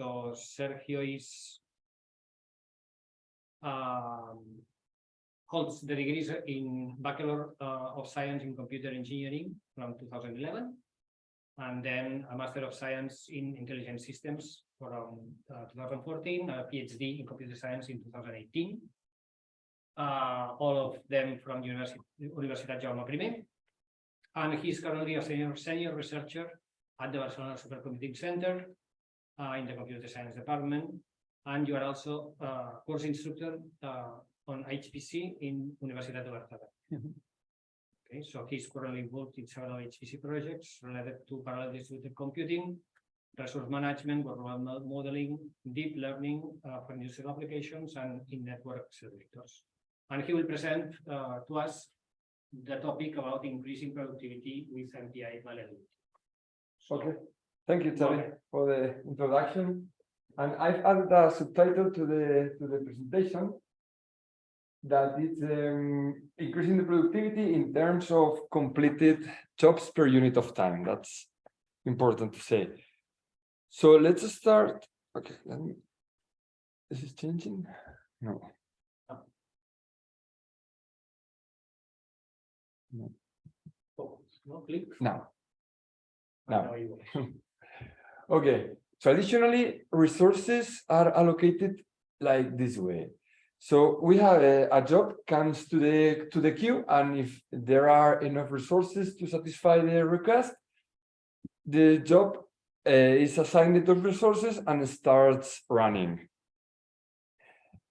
So Sergio is um, holds the degrees in Bachelor uh, of Science in Computer Engineering from 2011, and then a Master of Science in Intelligent Systems from uh, 2014, a PhD in Computer Science in 2018. Uh, all of them from Universi- Universitat Jaume I. And he's currently a senior, senior researcher at the Barcelona Supercomputing Center in the Computer Science Department. And you are also a course instructor uh, on HPC in Universidad de Barcelona. Mhm. Okay, so he's currently involved in several HPC projects related to parallel distributed computing, resource management, world mo- modeling, deep learning uh, for industrial applications and in network accelerators. And he will present uh, to us the topic about increasing productivity with MPI malleability. So, Okay, thank you, Charlie, for the introduction. And I've added a subtitle to the, to the presentation that is um, increasing the productivity in terms of completed jobs per unit of time. That's important to say. So let's start. Okay, let me. Is this changing? No. oh, No, click. Now. Now. Now you will. Okay, traditionally, resources are allocated like this way. So we have a, a job comes to the to the queue, and if there are enough resources to satisfy the request, the job uh, is assigned those resources and starts running.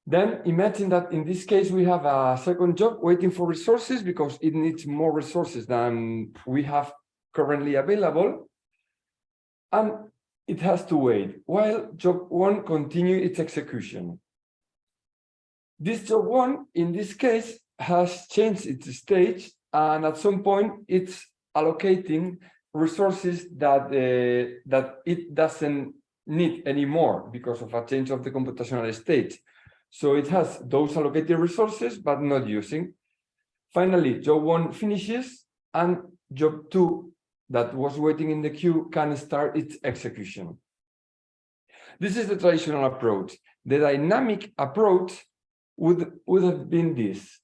Then imagine that in this case, we have a second job waiting for resources because it needs more resources than we have currently available. And it has to wait while job one continue its execution. This job one, in this case, has changed its stage and at some point it's allocating resources that uh, that it doesn't need anymore because of a change of the computational state. So it has those allocated resources, but not using. Finally, job one finishes and job two that was waiting in the queue can start its execution. This is the traditional approach. The dynamic approach would, would have been this,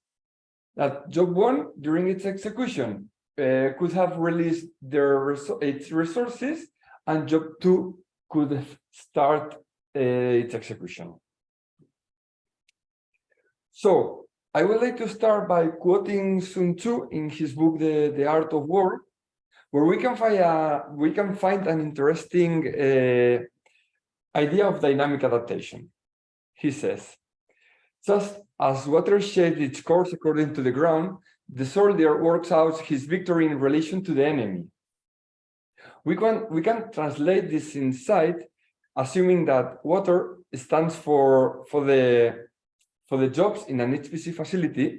that job one during its execution uh, could have released their its resources and job two could start uh, its execution. So I would like to start by quoting Sun Tzu in his book, The, the Art of War, where we can find a we can find an interesting uh, idea of dynamic adaptation. He says, just as water shapes its course according to the ground, the soldier works out his victory in relation to the enemy. We can we can translate this insight, assuming that water stands for for the for the jobs in an HPC facility,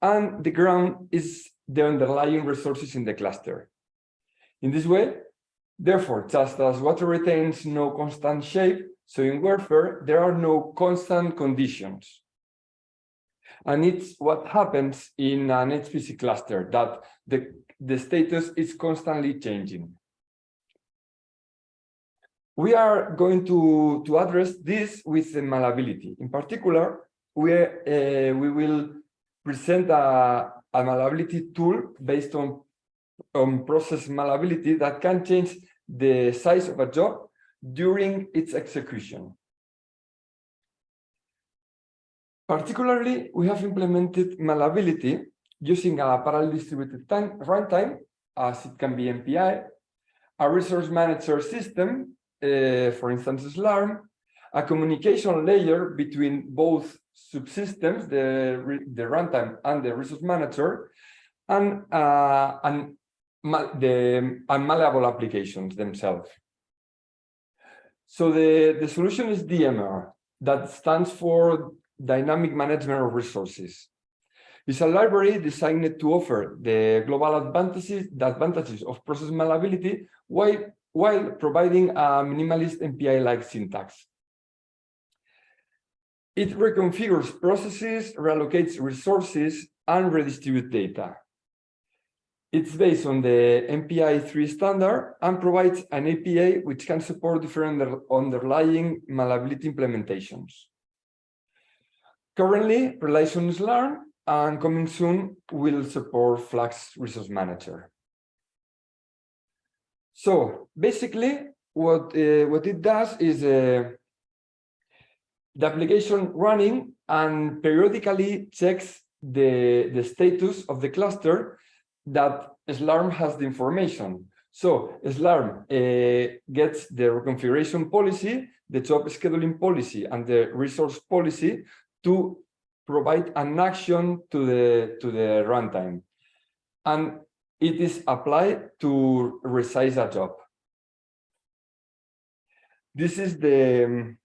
and the ground is the underlying resources in the cluster. In this way, therefore, just as water retains no constant shape, so in warfare, there are no constant conditions. And it's what happens in an HPC cluster, that the, the status is constantly changing. We are going to, to address this with malleability. In particular, we, uh, we will present a, a malleability tool based on on process malleability that can change the size of a job during its execution. Particularly, we have implemented malleability using a parallel distributed time runtime, as it can be MPI, a resource manager system, uh, for instance, SLURM, a communication layer between both subsystems, the, the runtime and the resource manager, and, uh, ma- the unmalleable applications themselves. So the, the solution is DMR, that stands for Dynamic Management of Resources. It's a library designed to offer the global advantages, the advantages of process malleability while, while providing a minimalist MPI-like syntax. It reconfigures processes, reallocates resources, and redistributes data. It's based on the MPI 3 standard and provides an API which can support different under- underlying malleability implementations. Currently, Relations Learn and coming soon will support Flux Resource Manager. So basically, what uh, what it does is uh, the application running and periodically checks the the status of the cluster that Slurm has the information. So Slurm uh, gets the reconfiguration policy, the job scheduling policy, and the resource policy to provide an action to the to the runtime, and it is applied to resize a job. This is the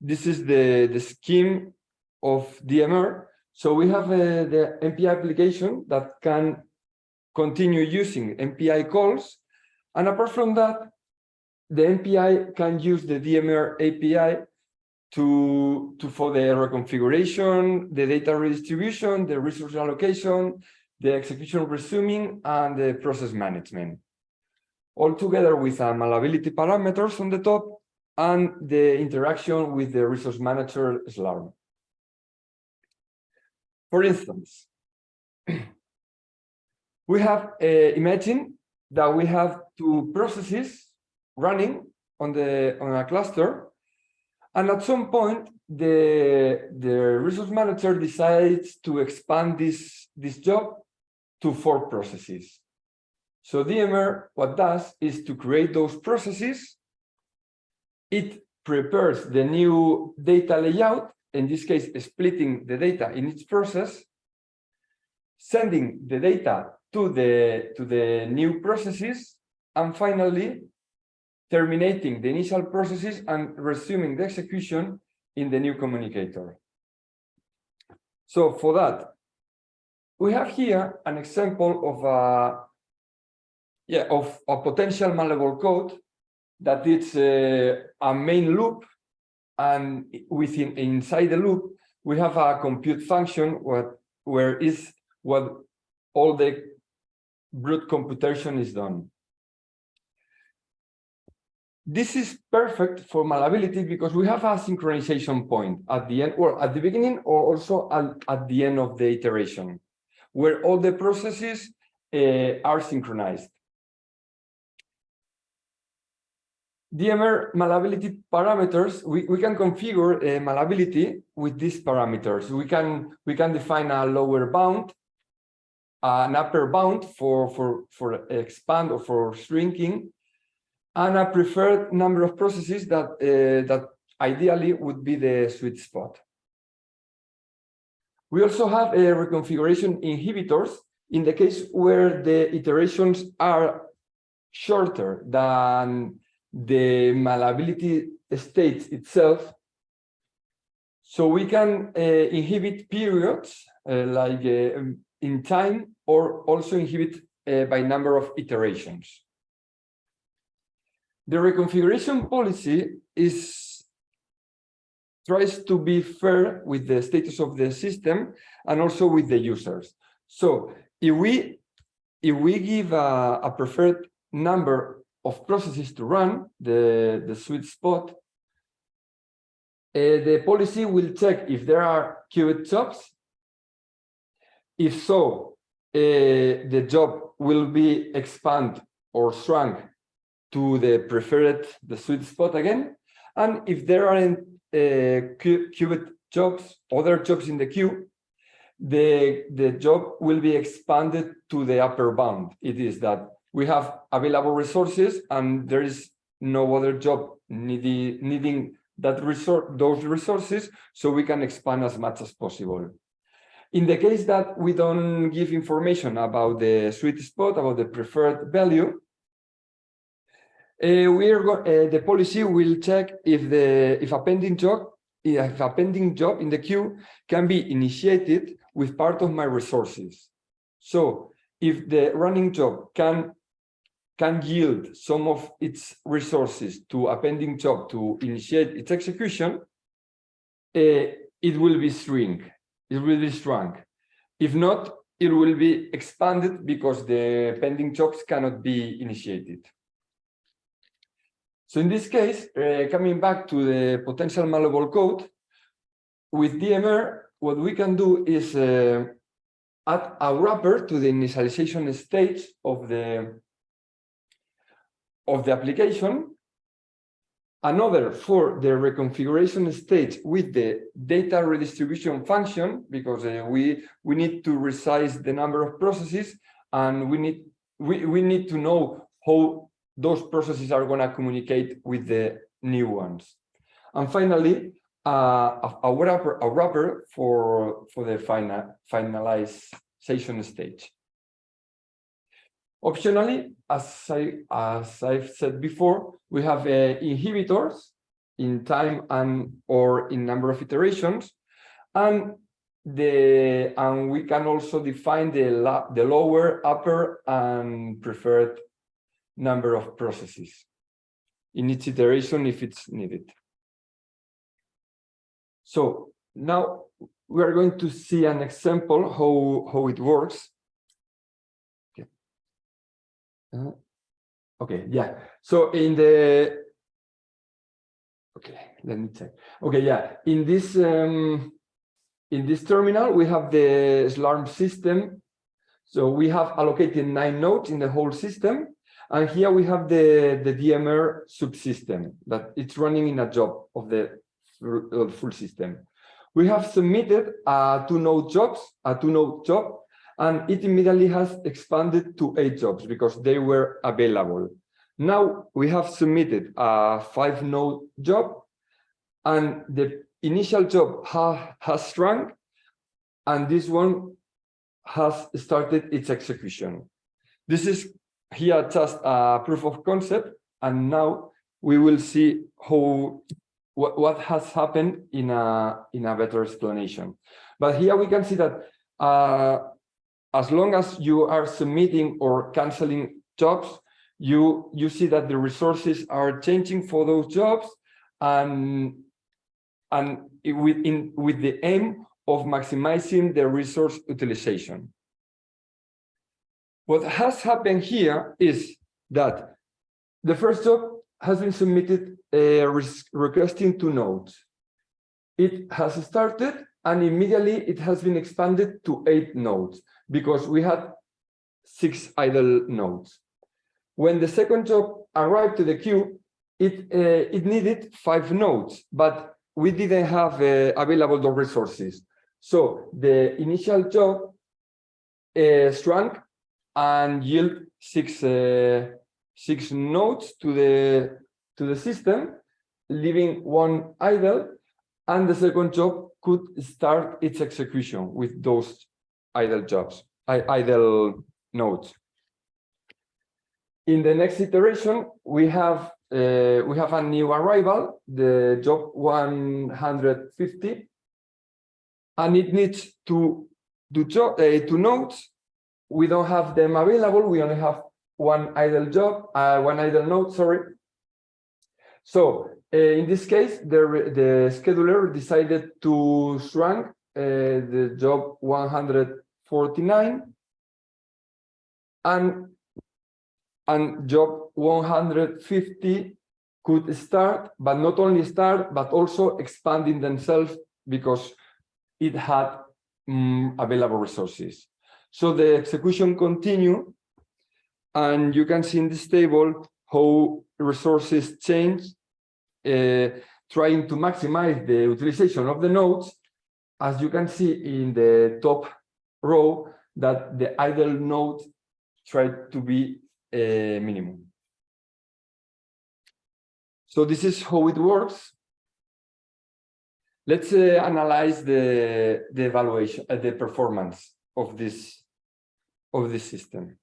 this is the the scheme of DMR. So we have uh, the MPI application that can continue using MPI calls, and apart from that, the MPI can use the DMR API to, to for the reconfiguration, the data redistribution, the resource allocation, the execution resuming, and the process management. All together with uh, malleability parameters on the top and the interaction with the resource manager Slurm. For instance, we have uh, imagine that we have two processes running on the on a cluster and at some point, the, the resource manager decides to expand this, this job to four processes. So DMR, what does is to create those processes. It prepares the new data layout, in this case, splitting the data in each process, sending the data to the, to the new processes, and finally terminating the initial processes and resuming the execution in the new communicator. So for that, we have here an example of a yeah of a potential malleable code that it's a, uh, a main loop and within inside the loop we have a compute function what where is what all the brute computation is done this is perfect for malleability because we have a synchronization point at the end or at the beginning or also at, at the end of the iteration where all the processes uh, are synchronized. DMR malleability parameters, we, we can configure uh, malleability with these parameters. We can we can define a lower bound, an upper bound for, for, for expand or for shrinking, and a preferred number of processes that uh, that ideally would be the sweet spot. We also have a reconfiguration inhibitors in the case where the iterations are shorter than the malleability state itself. So we can uh, inhibit periods uh, like uh, in time or also inhibit uh, by number of iterations. The reconfiguration policy is tries to be fair with the status of the system and also with the users. So if we if we give a, a preferred number of processes to run, the, the sweet spot, uh, the policy will check if there are queued jobs. If so, uh, the job will be expand or shrunk to the preferred, the sweet spot again. And if there aren't uh, queued jobs, other jobs in the queue, the, the job will be expanded to the upper bound. It is that we have available resources and there is no other job needing, needing that resource, those resources, so we can expand as much as possible. In the case that we don't give information about the sweet spot, about the preferred value, uh, we are uh, the policy will check if the if a pending job if a pending job in the queue can be initiated with part of my resources. So if the running job can can yield some of its resources to a pending job to initiate its execution, uh, it will be shrink. It will be shrunk. If not, it will be expanded because the pending jobs cannot be initiated. So in this case, uh, coming back to the potential malleable code, with DMR, what we can do is uh, add a wrapper to the initialization stage of the of the application, another for the reconfiguration stage with the data redistribution function, because uh, we we need to resize the number of processes, and we need we, we need to know how those processes are going to communicate with the new ones. And finally, uh, a, wrapper, a wrapper for, for the final, finalization stage. Optionally, as, I, as I've said before, we have uh, inhibitors in time and or in number of iterations, and the and we can also define the la, the lower, upper, and preferred number of processes in each iteration if it's needed. So now we are going to see an example how, how it works. Okay. Uh, okay, yeah. So in the okay, let me check. Okay, yeah. In this um, in this terminal, we have the SLURM system. So we have allocated nine nodes in the whole system. And here we have the, the DMR subsystem that it's running in a job of the full full system. We have submitted a two node jobs, a two node job, and it immediately has expanded to eight jobs because they were available. Now we have submitted a five node job and the initial job ha has shrunk and this one has started its execution. This is here just a proof of concept and now we will see how what, what has happened in a in a better explanation but here we can see that uh, as long as you are submitting or canceling jobs you you see that the resources are changing for those jobs and and with in with the aim of maximizing the resource utilization what has happened here is that the first job has been submitted uh, requesting two nodes. It has started and immediately it has been expanded to eight nodes because we had six idle nodes. When the second job arrived to the queue, it uh, it needed five nodes, but we didn't have uh, available the resources. So the initial job uh, shrunk and yield six uh, six nodes to the to the system, leaving one idle, and the second job could start its execution with those idle jobs, idle nodes. In the next iteration, we have uh, we have a new arrival, the job 150, and it needs to do job uh, two nodes we don't have them available. We only have one idle job, uh, one idle node, sorry. So uh, in this case, the, the scheduler decided to shrink the job 149 and, and job 150 could start, but not only start, but also expanding themselves because it had um, available resources. So the execution continue, and you can see in this table how resources change, uh, trying to maximize the utilization of the nodes. As you can see in the top row, that the idle node try to be a minimum. So this is how it works. Let's uh, analyze the, the evaluation, uh, the performance of this of this system.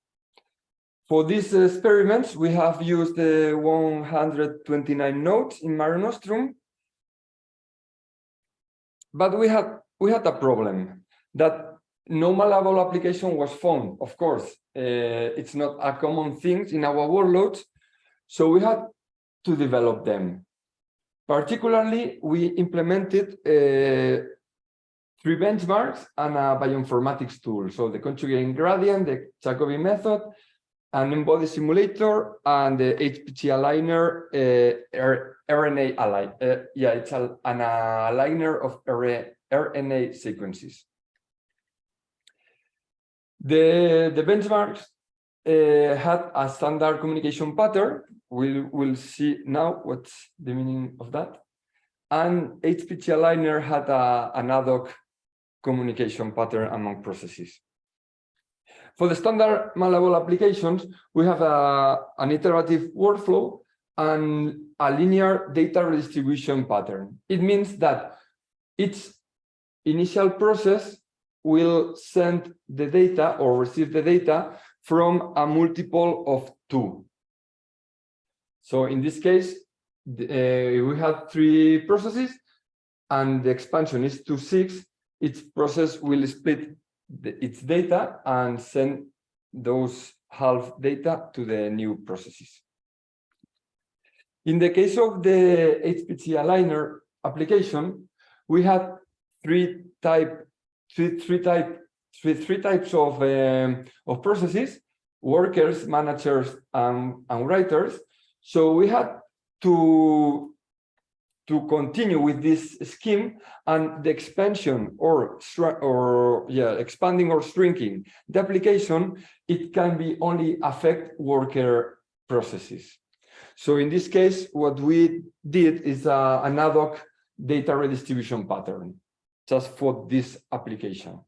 For these experiments, we have used the 129 nodes in Mare Nostrum, but we had we had a problem that no malleable application was found. Of course, uh, it's not a common thing in our workloads, so we had to develop them. Particularly, we implemented uh, three benchmarks and a bioinformatics tool. So the conjugate gradient, the Jacobi method, an N-body simulator, and the HPG aligner, uh, RNA align. Uh, yeah, it's an aligner of R- RNA sequences. The, the benchmarks uh, had a standard communication pattern. We'll, we'll see now what's the meaning of that. And HPG aligner had a, an ad hoc communication pattern among processes. For the standard malleable applications, we have a, an iterative workflow and a linear data redistribution pattern. It means that each initial process will send the data or receive the data from a multiple of two. So in this case, uh, we have three processes and the expansion is to six. Each process will split the, its data and send those half data to the new processes. In the case of the HPG aligner application, we had three type three, three type three, three types of um, of processes workers managers and, and writers. So we had to to continue with this scheme and the expansion or or yeah expanding or shrinking the application it can be only affect worker processes. So in this case what we did is uh, an ad hoc data redistribution pattern just for this application.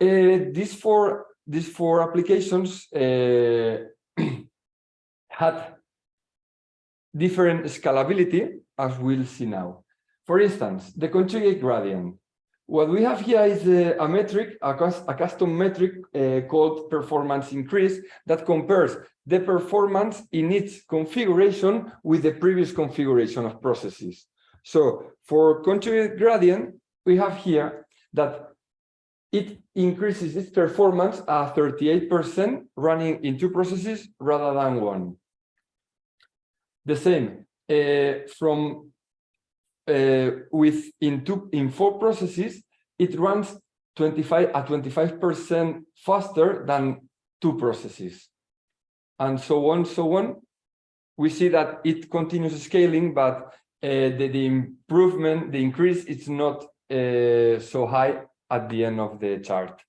Uh, these four these four applications uh, had different scalability, as we'll see now. For instance, the conjugate gradient. What we have here is a, a metric, a, a, custom metric uh, called performance increase that compares the performance in its configuration with the previous configuration of processes. So for conjugate gradient, we have here that it increases its performance at 38% running in two processes rather than one. The same uh, from uh, with in two in four processes, it runs 25 at 25% faster than two processes, and so on, so on. We see that it continues scaling, but the, the improvement, the increase is not uh, so high at the end of the chart.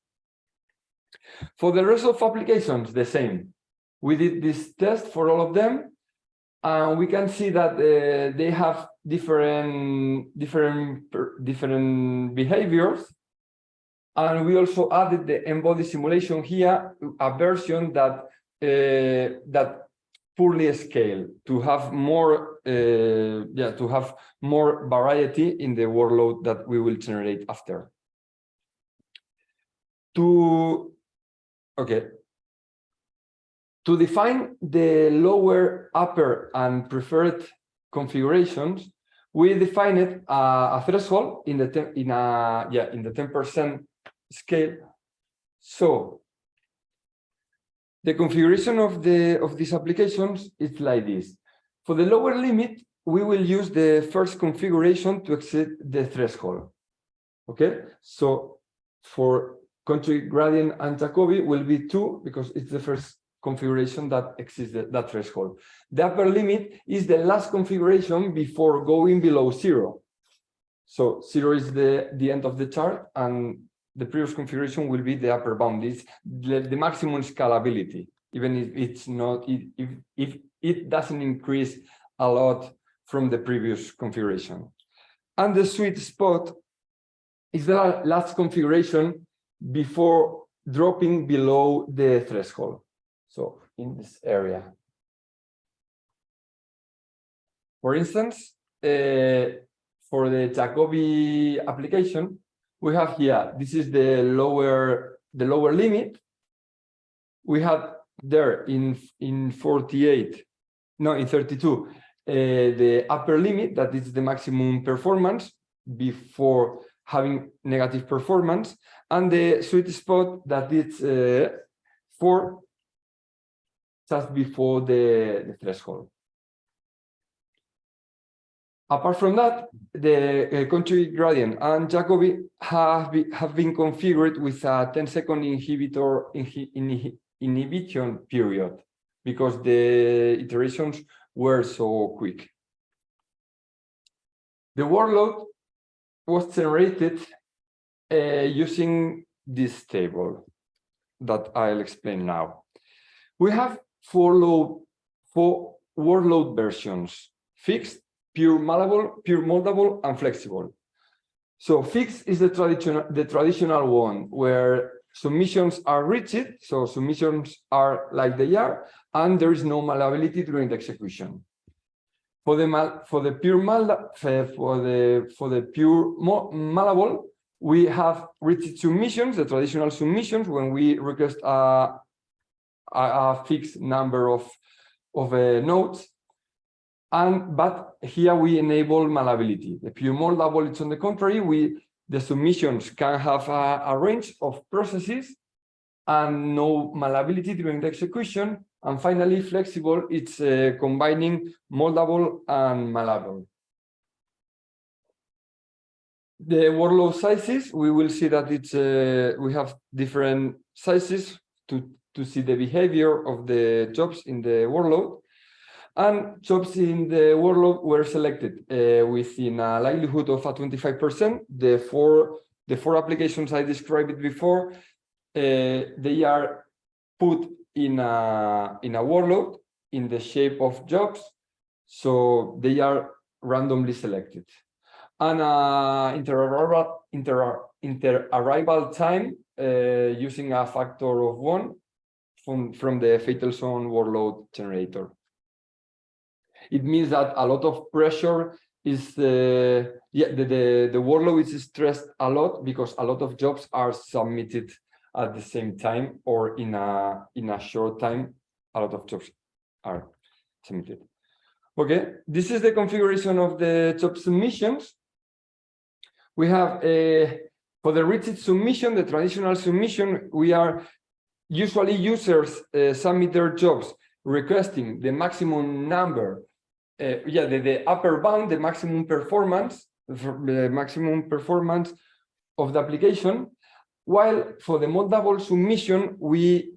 For the rest of applications, the same. We did this test for all of them, and we can see that uh, they have different, different, different behaviors. And we also added the embodied simulation here, a version that uh, that poorly scale to have more uh, yeah to have more variety in the workload that we will generate after. To okay. To define the lower upper and preferred configurations we defined a, a threshold in the in a yeah in the 10 percent scale. So the configuration of the of these applications is like this. For the lower limit, we will use the first configuration to exceed the threshold. Okay, so for conjugate gradient and Jacobi will be two because it's the first configuration that exceeds that threshold. The upper limit is the last configuration before going below zero. So zero is the, the end of the chart and the previous configuration will be the upper bound. It's the, the maximum scalability, even if it's not, if, if it doesn't increase a lot from the previous configuration. And the sweet spot is the last configuration before dropping below the threshold. So in this area. For instance, uh, for the Jacobi application, we have here, this is the lower, the lower limit. We have there in, in 48, no, in 32, uh, the upper limit, that is the maximum performance before having negative performance, and the sweet spot that is uh, for just before the, the threshold. Apart from that, the uh, conjugate gradient and Jacobi have, be, have been configured with a 10 second inhibitor inhi, inhi, inhibition period because the iterations were so quick. The workload was generated uh, using this table that I'll explain now. We have four load, four workload versions, fixed, pure malleable, pure moldable, and flexible. So fixed is the traditional the traditional one where submissions are rigid, so submissions are like they are, and there is no malleability during the execution. For the mal for the pure mal for the for the pure malleable, we have rigid submissions, the traditional submissions, when we request a, a, a fixed number of of uh, nodes, and but here we enable malleability. The pure moldable, it's on the contrary, we the submissions can have a, a range of processes and no malleability during the execution. And finally, flexible, it's uh, combining moldable and malleable. The workload sizes, we will see that it's uh, we have different sizes to, to see the behavior of the jobs in the workload. And jobs in the workload were selected uh, within a likelihood of a 25%. The four, the four applications I described before, uh, they are put in a, in a workload in the shape of jobs. So they are randomly selected. And uh, inter-arrival inter, inter -arrival time uh, using a factor of one from, from the Feitelson workload generator it means that a lot of pressure is uh, yeah the, the the workload is stressed a lot because a lot of jobs are submitted at the same time or in a in a short time a lot of jobs are submitted. Okay this is the configuration of the job submissions. We have a for the rigid submission the traditional submission we are usually users uh, submit their jobs requesting the maximum number uh, yeah, the, the upper bound, the maximum performance, the maximum performance of the application, while for the moldable submission, we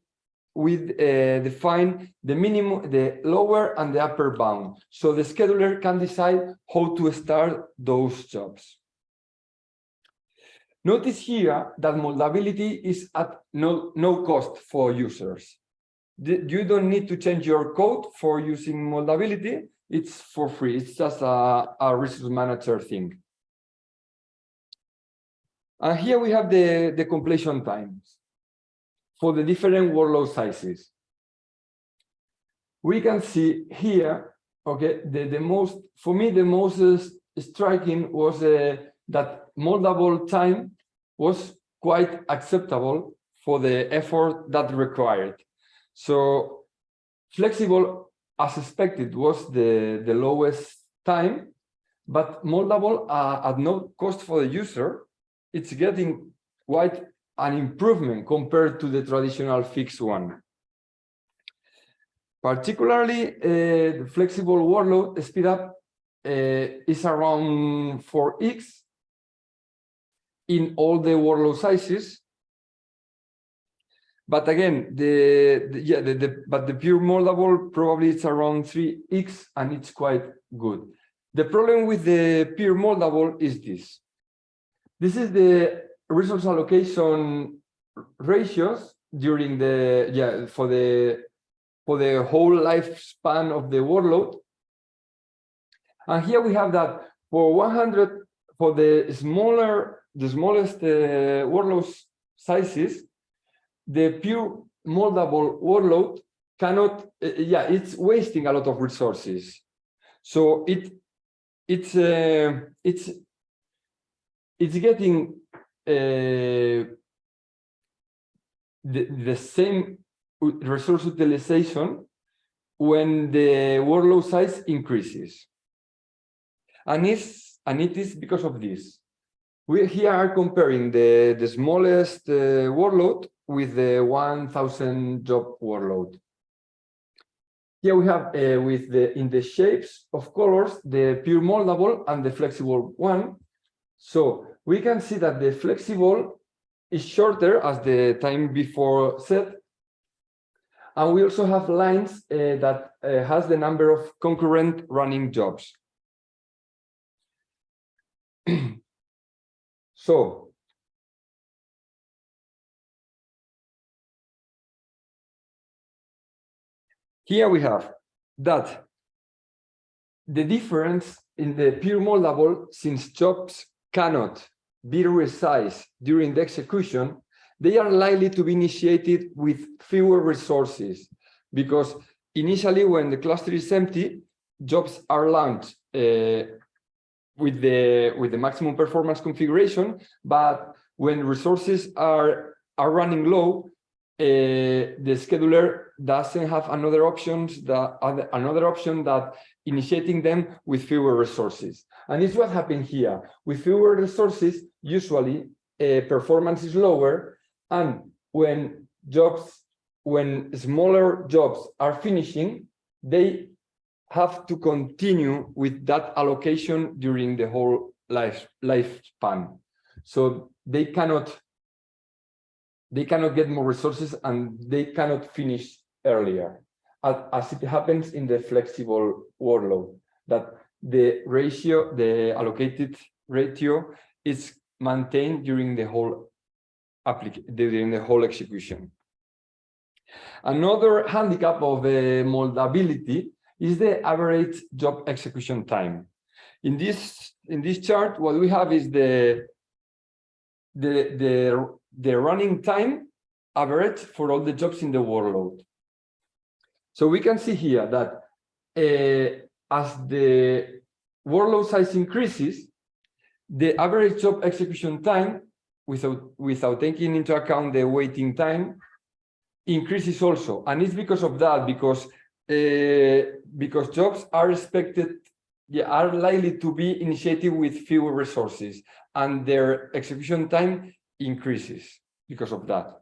we uh, define the minimum, the lower and the upper bound. So the scheduler can decide how to start those jobs. Notice here that moldability is at no, no cost for users. You don't need to change your code for using moldability it's for free. It's just a, a resource manager thing. And here we have the, the completion times for the different workload sizes. We can see here, okay, the, the most, for me, the most striking was uh, that moldable time was quite acceptable for the effort that required. So flexible as expected, was the, the lowest time, but moldable uh, at no cost for the user, it's getting quite an improvement compared to the traditional fixed one. Particularly, uh, the flexible workload speed up uh, is around 4x in all the workload sizes, but again, the, the yeah, the, the, but the pure moldable probably it's around 3x and it's quite good. The problem with the pure moldable is this. This is the resource allocation ratios during the yeah for the for the whole lifespan of the workload. And here we have that for 100 for the smaller the smallest uh, workload sizes the pure moldable workload cannot, uh, yeah, it's wasting a lot of resources. So it it's uh, it's it's getting uh, the, the same resource utilization when the workload size increases. And it's and it is because of this. We here are comparing the, the smallest uh, workload with the 1000 job workload. here we have uh, with the in the shapes of colors the pure moldable and the flexible one. So we can see that the flexible is shorter as the time before set. And we also have lines uh, that uh, has the number of concurrent running jobs. so here we have that the difference in the pure moldable, since jobs cannot be resized during the execution, they are likely to be initiated with fewer resources because initially when the cluster is empty, jobs are launched uh, with the with the maximum performance configuration, but when resources are are running low, uh, the scheduler doesn't have another options that another option that initiating them with fewer resources. And it's what happened here. With fewer resources, usually uh, performance is lower. And when jobs, when smaller jobs are finishing, they have to continue with that allocation during the whole life lifespan. So they cannot they cannot get more resources and they cannot finish earlier as it happens in the flexible workload, that the ratio, the allocated ratio is maintained during the whole during the whole execution. Another handicap of the moldability is the average job execution time. In this in this chart, what we have is the the the the running time average for all the jobs in the workload. So we can see here that uh, as the workload size increases, the average job execution time, without, without taking into account the waiting time, increases also. And it's because of that, because uh, because jobs are expected, yeah, are likely to be initiated with fewer resources, and their execution time increases because of that.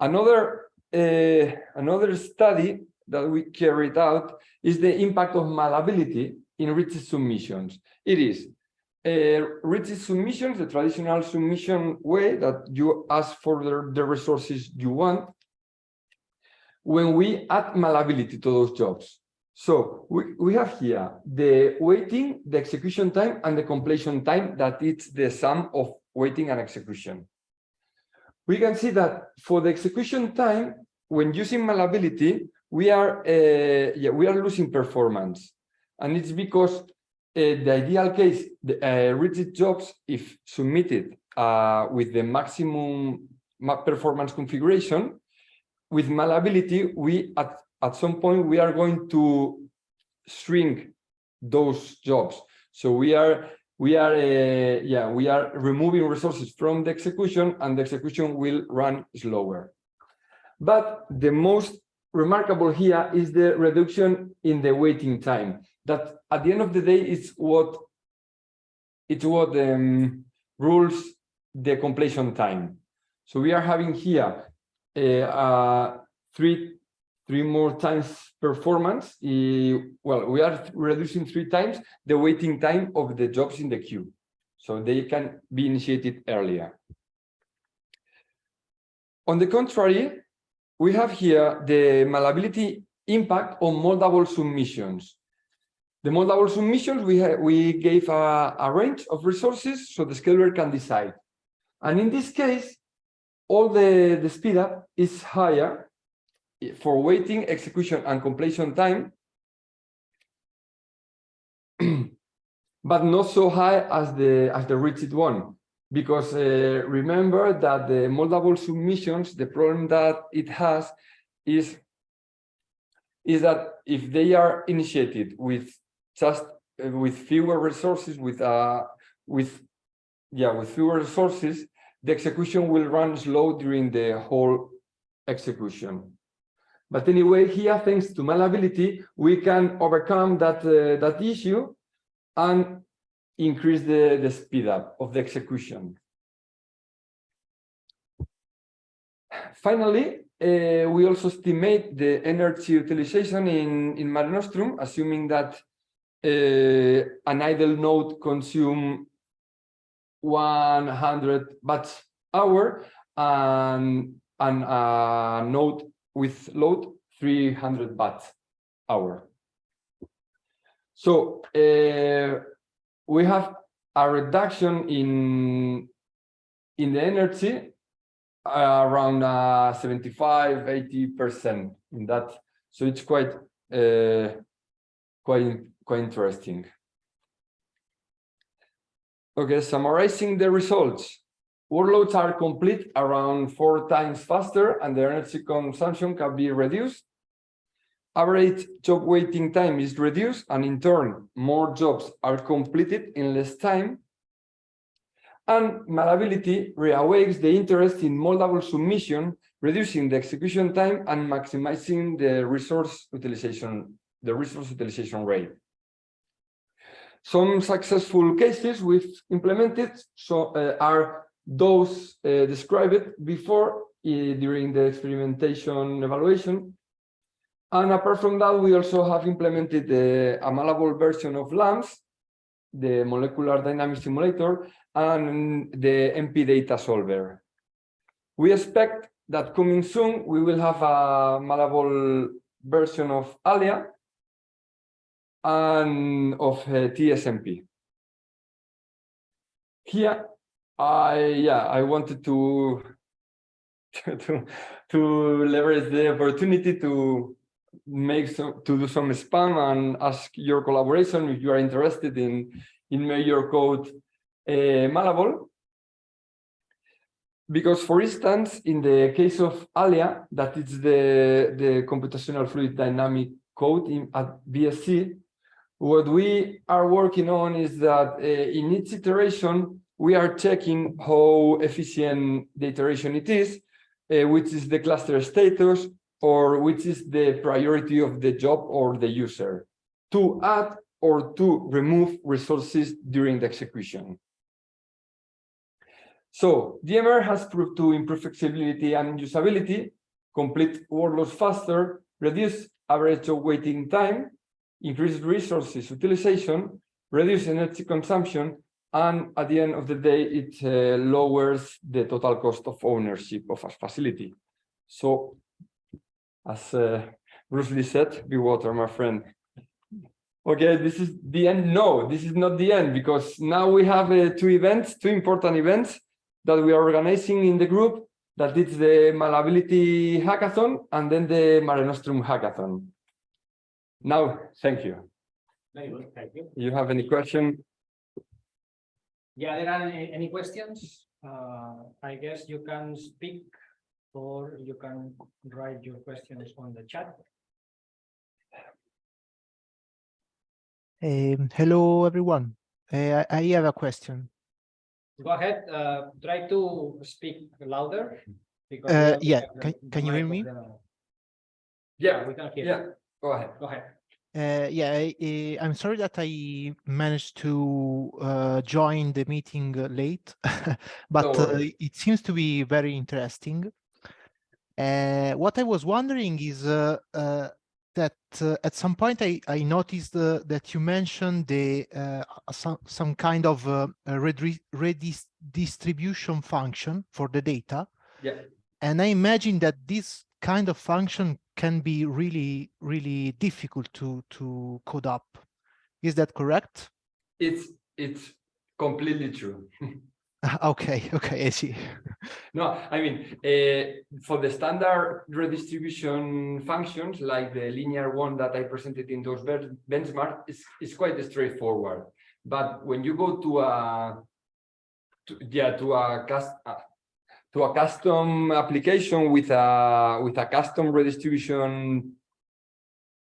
Another, uh, another study that we carried out is the impact of malleability in rigid submissions. It is uh, submissions, the traditional submission way that you ask for the, the resources you want, when we add malleability to those jobs. So we, we have here the waiting, the execution time, and the completion time that it's the sum of waiting and execution. We can see that for the execution time, when using malleability, we are uh, yeah we are losing performance, and it's because uh, the ideal case, the uh, rigid jobs, if submitted uh, with the maximum performance configuration, with malleability, we at at some point we are going to shrink those jobs. So we are we are uh, yeah we are removing resources from the execution and the execution will run slower. But the most remarkable here is the reduction in the waiting time. That at the end of the day it's what it's what um, rules the completion time. So we are having here uh, uh, three three more times performance. well, we are reducing three times the waiting time of the jobs in the queue. So they can be initiated earlier. On the contrary, we have here the malleability impact on moldable submissions. The moldable submissions, we, we gave a, a range of resources so the scheduler can decide. And in this case, all the, the speed up is higher for waiting, execution, and completion time, but not so high as the as the rigid one. Because uh, remember that the moldable submissions, the problem that it has is, is that if they are initiated with just uh, with fewer resources, with uh with yeah, with fewer resources, the execution will run slow during the whole execution. But anyway, here, thanks to malleability, we can overcome that, uh, that issue and increase the, the speed up of the execution. Finally, uh, we also estimate the energy utilization in, in Mare Nostrum, assuming that uh, an idle node consume 100 watts hour and, and a node with load 300 watts hour. So uh, we have a reduction in in the energy uh, around uh, 75 80 percent in that. So it's quite uh, quite quite interesting. Okay summarizing the results workloads are complete around four times faster and the energy consumption can be reduced average job waiting time is reduced and in turn more jobs are completed in less time and malleability reawakes the interest in moldable submission, reducing the execution time and maximizing the resource utilization, the resource utilization rate. Some successful cases we've implemented so uh, are those uh, described before uh, during the experimentation evaluation. And apart from that, we also have implemented a malleable version of LAMMPS, the molecular dynamic simulator, and the MP data solver. We expect that coming soon, we will have a malleable version of Alya and of uh, TSMP. Here, I yeah, I wanted to to to leverage the opportunity to make some to do some spam and ask your collaboration if you are interested in in major code uh, malleable. Because, for instance, in the case of Alya, that is the, the computational fluid dynamic code in, at BSC, what we are working on is that uh, in each iteration, we are checking how efficient the iteration it is, uh, which is the cluster status, or which is the priority of the job or the user, to add or to remove resources during the execution. So DMR has proved to improve flexibility and usability, complete workloads faster, reduce average waiting time, increase resources utilization, reduce energy consumption, and at the end of the day, it uh, lowers the total cost of ownership of a facility. So, as uh, Bruce Lee said, be water, my friend. Okay, this is the end. No, this is not the end because now we have uh, two events, two important events that we are organizing in the group that is the malleability hackathon and then the Mare Nostrum hackathon. Now, thank you. Thank you. You have any question? Yeah, there are any, any questions? Uh, I guess you can speak or you can write your questions on the chat. Um, hello, everyone. Uh, I I have a question. Go ahead, uh, try to speak louder. because Uh, yeah, can- can you hear me? the- Yeah, We can hear. yeah, go ahead. Go ahead. Uh, yeah, I, I- I'm sorry that I managed to uh, join the meeting uh, late, but uh, it seems to be very interesting. Uh, what I was wondering is uh, uh, that uh, at some point I, I noticed uh, that you mentioned the uh, some, some kind of uh, redistribution function for the data. Yeah, And I imagine that this kind of function can be really, really difficult to, to code up. Is that correct? it's it's completely true. Okay, okay, I see. No, I mean, uh, for the standard redistribution functions, like the linear one that I presented in those ben- benchmark, is is quite straightforward. But when you go to a, to, yeah, to a cast, uh, to a custom application with a with a custom redistribution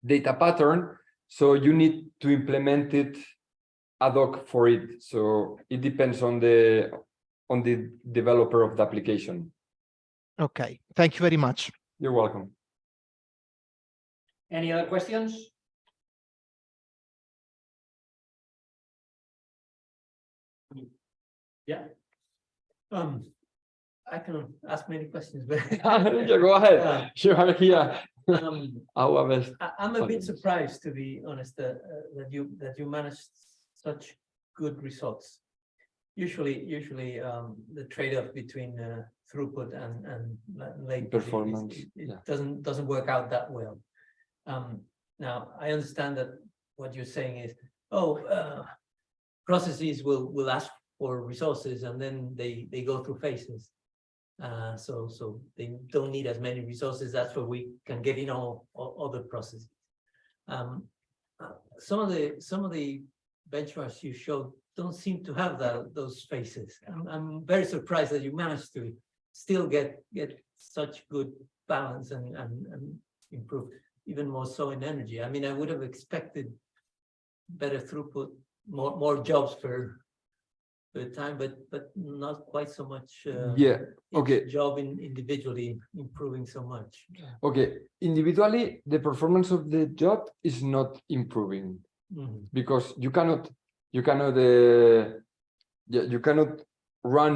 data pattern, so you need to implement it ad hoc for it. So it depends on the on the developer of the application. Okay, thank you very much. You're welcome. Any other questions? Yeah, Um, I can ask many questions, but Yeah, go ahead. You are here. um, Our best. I, I'm a bit surprised, to be honest, that, uh, that you, that you managed such good results. Usually, usually, um, the trade-off between, uh, throughput and, and la- latency is- Performance, it- It yeah. doesn't, doesn't work out that well. Um, now, I understand that what you're saying is, oh, uh, processes will, will ask for resources and then they, they go through phases. Uh, so, so they don't need as many resources, that's where we can get in all, other processes. Um, uh, some of the, some of the benchmarks you showed don't seem to have that, those phases. I'm, I'm very surprised that you managed to still get, get such good balance and, and, and improve, even more so in energy. I mean, I would have expected better throughput, more, more jobs per time, but, but not quite so much. uh, Yeah, okay. Job in individually improving so much. Okay, individually, the performance of the job is not improving Mhm. because you cannot, you cannot, uh, yeah, you cannot run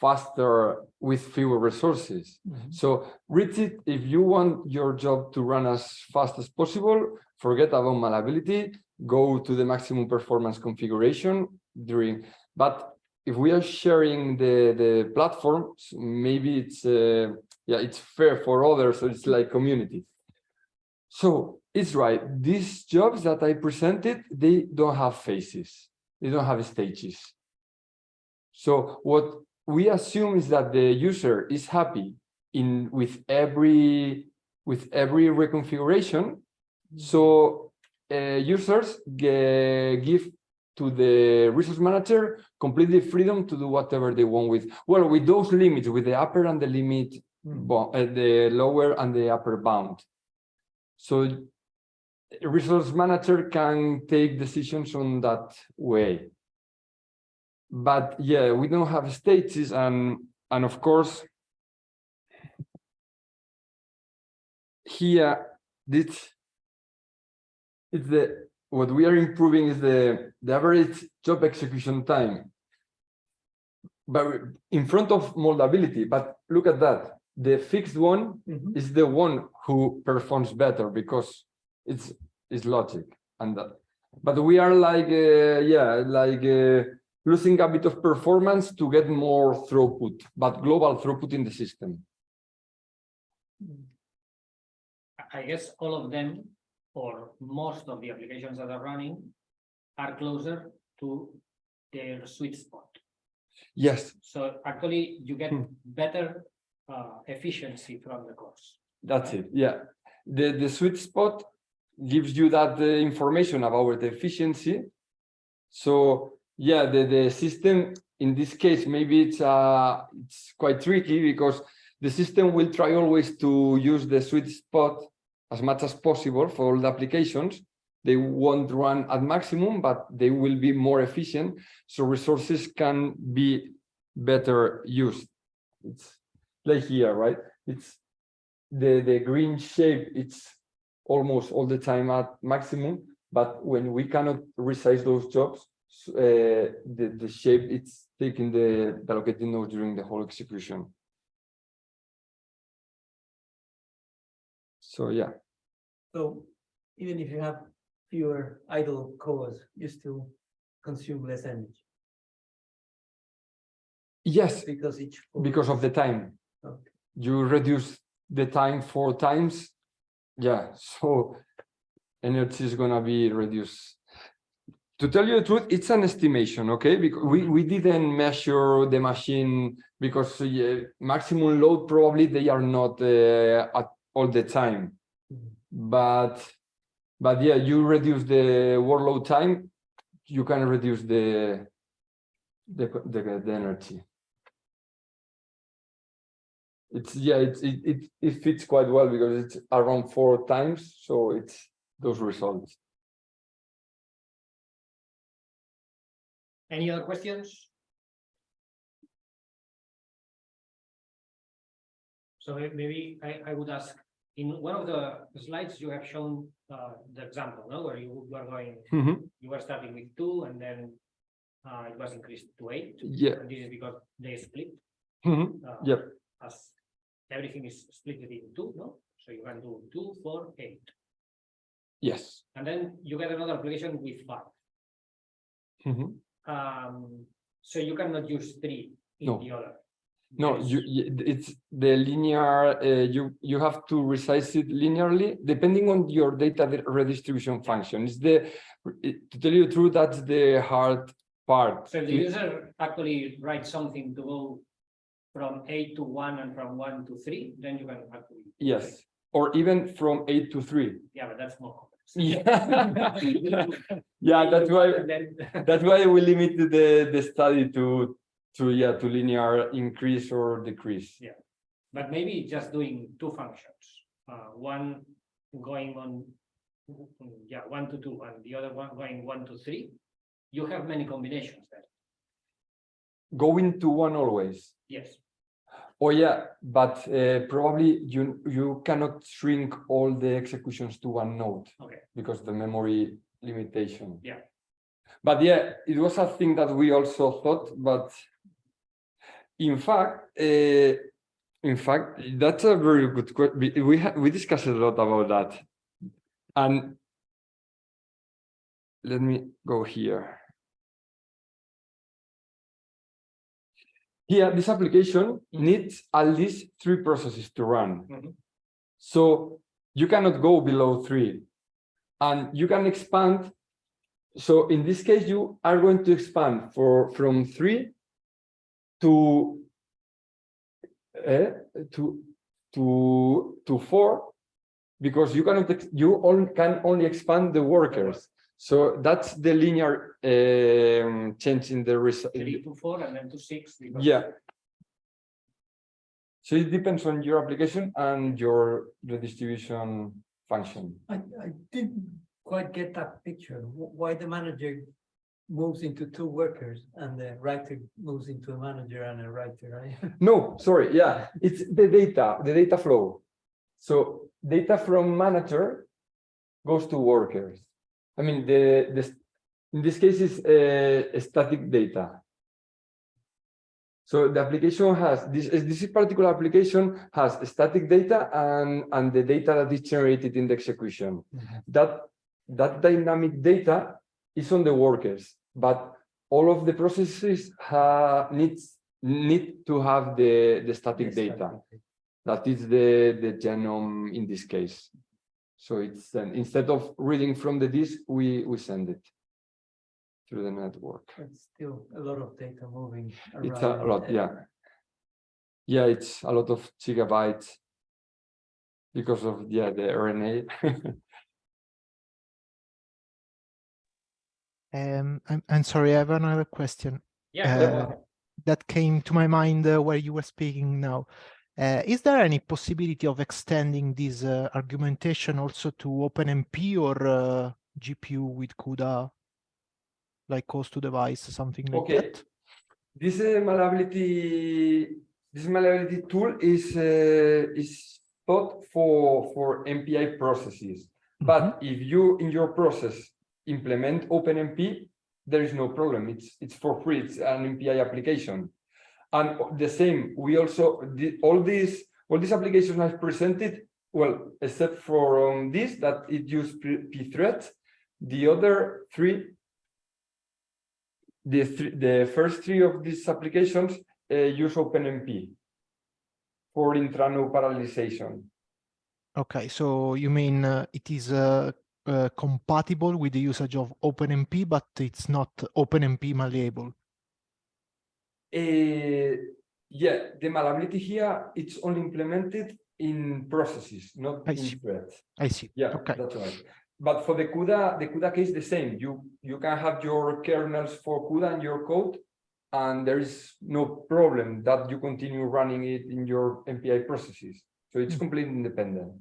faster with fewer resources. Mhm. So Richard, if you want your job to run as fast as possible, forget about malleability, go to the maximum performance configuration during, but if we are sharing the, the platforms, maybe it's, uh, yeah, it's fair for others, so it's like community. So it's right, these jobs that I presented, they don't have faces, they don't have stages. So what we assume is that the user is happy in with every with every reconfiguration. So uh, users give to the resource manager completely freedom to do whatever they want with well with those limits with the upper and the limit Mm. uh, the lower and the upper bound. So resource manager can take decisions on that way. But yeah, we don't have stages and and of course here this it's the what we are improving is the the average job execution time. But in front of moldability but look at that. The fixed one Mhm. is the one who performs better because it's it's logic and that. But we are like uh, yeah like uh, losing a bit of performance to get more throughput but global throughput in the system. I guess all of them, or most of the applications that are running, are closer to their sweet spot. yes So actually, you get Hmm. better uh efficiency from the course. That's it, yeah. The, the sweet spot gives you that uh, information about the efficiency. So, yeah, the, the system, in this case, maybe it's, uh, it's quite tricky because the system will try always to use the sweet spot as much as possible for all the applications. They won't run at maximum, but they will be more efficient, so resources can be better used. It's like here, right? It's the the green shape it's almost all the time at maximum but when we cannot resize those jobs uh, the the shape it's taking the, the allocated node during the whole execution so yeah. So even if you have fewer idle cores, you still consume less energy? Yes. Because each. core because of the time. Okay. you reduce the time four times yeah so energy is gonna be reduced. To tell you the truth it's an estimation okay? Because we we didn't measure the machine because yeah, maximum load probably they are not uh, at all the time Mhm. but but yeah you reduce the workload time you can reduce the the the, the energy it's yeah it's it, it it fits quite well because it's around four times so it's those results Any other questions? So maybe I, I would ask, in one of the slides, you have shown uh, the example, no, where you were going, Mhm. you were starting with two and then uh, it was increased to eight. yeah And this is because they split. Mhm. uh, Yep. As everything is split in two, no? So you can do two, four, eight, Yes. and then you get another application with five. Mhm. Um, so you cannot use three in No. the other. No, you, it's the linear, uh, you, you have to resize it linearly depending on your data di- redistribution function. It's the, it- to tell you the truth, that's the hard part. So if the user actually writes something to go from eight to one and from one to three, then you can actually. Yes, or even from eight to three. Yeah, but that's more complex. Yeah. Yeah, that's why, that's why we limited the, the study to, to, yeah, to linear increase or decrease. yeah but maybe just doing two functions, uh, one going on. Yeah, one to two and the other one going one to three. You have many combinations there, Going to one always. yes. Oh, yeah, but uh, probably you, you cannot shrink all the executions to one node. Okay. Because the memory limitation. Yeah. But yeah, it was a thing that we also thought, but in fact, uh, in fact, that's a very good question. We, we, discussed a lot about that. And let me go here. Here, this application Mhm. needs at least three processes to run. Mhm. So you cannot go below three. And you can expand. So in this case, you are going to expand for from three to eh, to to to four because you cannot ex- you only can only expand the workers. So that's the linear um, change in the result. Three to four and then to six. because- Yeah. So it depends on your application and your redistribution function. I, I didn't quite get that picture. Why the manager moves into two workers and the writer moves into a manager and a writer, right? No, sorry, yeah, it's the data, the data flow. So data from manager goes to workers. I mean, the, the, in this case is uh, static data. So the application has, this, is this particular application has static data and, and the data that is generated in the execution. That, that dynamic data is on the workers, but all of the processes ha, needs, need to have the, the static data. That is the, the genome in this case. So it's, uh, instead of reading from the disk, we, we send it through the network. It's still a lot of data moving around. It's a lot, yeah. Yeah, it's a lot of gigabytes because of, yeah, the RNA. Um, I'm, I'm sorry, I have another question Yeah, Uh, that came to my mind uh, where you were speaking now. Uh, is there any possibility of extending this uh, argumentation also to OpenMP or uh, GPU with CUDA, like host to device, something like Okay. that? This uh, malleability, this malleability tool is uh, is thought for for MPI processes. But if you in your process implement OpenMP, there is no problem. It's it's for free. It's an MPI application. And the same, we also the, all these all these applications I've presented, well, except for um, this that it use pthreads, the other three the the first three of these applications uh, use OpenMP for intranode parallelization. Okay, so you mean uh, it is uh, uh, compatible with the usage of OpenMP, but it's not OpenMP malleable. Uh, yeah, the malleability here it's only implemented in processes, not I in see. threads. I see. Yeah, Okay. that's right. But for the CUDA, the CUDA case the same. You you can have your kernels for CUDA and your code, and there is no problem that you continue running it in your MPI processes. So it's Mm. completely independent.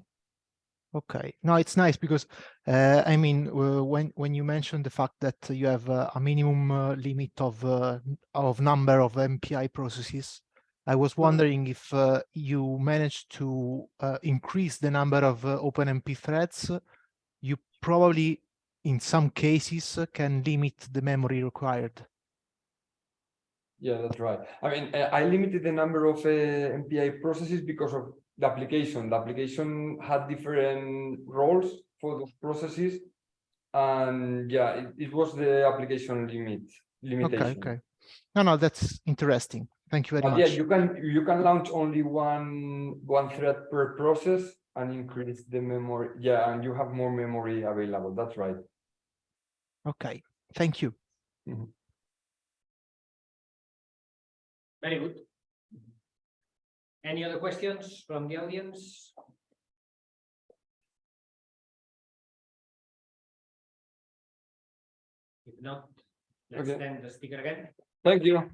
Okay, no, it's nice because uh, I mean, uh, when when you mentioned the fact that you have uh, a minimum uh, limit of uh, of number of MPI processes, I was wondering if uh, you managed to uh, increase the number of uh, OpenMP threads. You probably, in some cases, uh, can limit the memory required. Yeah, that's right. I mean, I limited the number of uh, MPI processes because of the application. The application had different roles for those processes. And yeah, it, it was the application limit, Okay, limitation. okay. okay. No, no, that's interesting. Thank you very But yeah, you can, you can launch only one, one thread per process and increase the memory. Yeah, and you have more memory available. That's right. Okay, thank you. Mm-hmm. Very good. Any other questions from the audience? If not, let's Okay. end the speaker again. Thank you.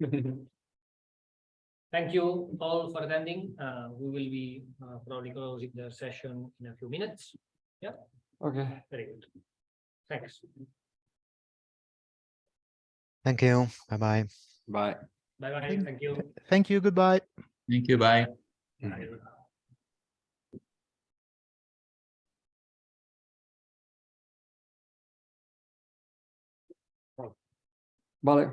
Thank you all for attending. Uh, we will be uh, probably closing the session in a few minutes. Yeah. Okay. Very good. Thanks. Thank you. Bye bye. Bye. Bye bye. Thank- Thank you. Thank you, goodbye. Thank you, bye. Bye. Vale.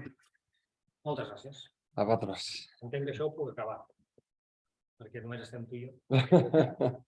Moltes gràcies. A vosaltres. Entenc que això ho puc acabar. Perquè només estem tu i jo.